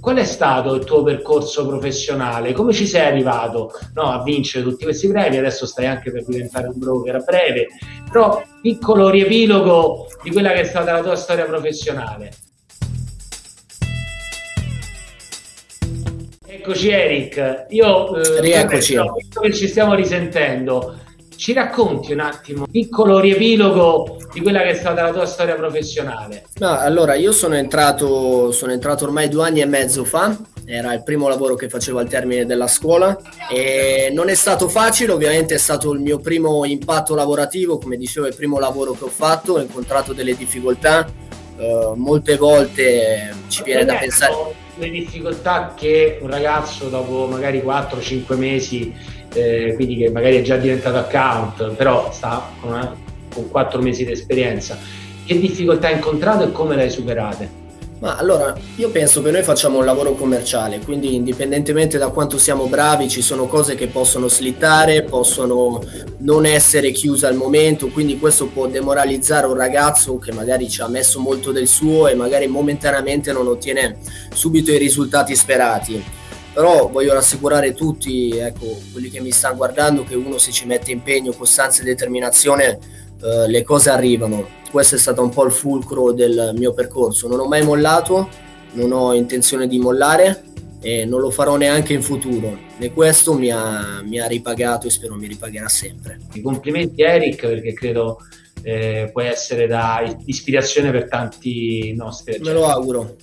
Qual è stato il tuo percorso professionale? Come ci sei arrivato no, a vincere tutti questi premi? Adesso stai anche per diventare un broker a breve, però piccolo riepilogo di quella che è stata la tua storia professionale. Eccoci Eric, io eh, Rieccoci. visto che ci stiamo risentendo, ci racconti un attimo, un piccolo riepilogo di quella che è stata la tua storia professionale? No, allora io sono entrato, sono entrato ormai due anni e mezzo fa, era il primo lavoro che facevo al termine della scuola. E non è stato facile, ovviamente è stato il mio primo impatto lavorativo, come dicevo, il primo lavoro che ho fatto, ho incontrato delle difficoltà, uh, molte volte ci viene da pensare... Le difficoltà che un ragazzo dopo magari 4-5 mesi eh, quindi che magari è già diventato account, però sta con, una, con 4 mesi di esperienza. Che difficoltà hai incontrato e come le hai superate? Ma allora, io penso che noi facciamo un lavoro commerciale, quindi indipendentemente da quanto siamo bravi, ci sono cose che possono slittare, possono non essere chiuse al momento, quindi questo può demoralizzare un ragazzo che magari ci ha messo molto del suo e magari momentaneamente non ottiene subito i risultati sperati. Però voglio rassicurare tutti, ecco, quelli che mi stanno guardando, che uno se ci mette impegno, costanza e determinazione, eh, le cose arrivano. Questo è stato un po' il fulcro del mio percorso. Non ho mai mollato, non ho intenzione di mollare e non lo farò neanche in futuro. E questo mi ha, mi ha ripagato e spero mi ripagherà sempre. I complimenti Eric perché credo eh, puoi essere da ispirazione per tanti nostri. Me lo auguro.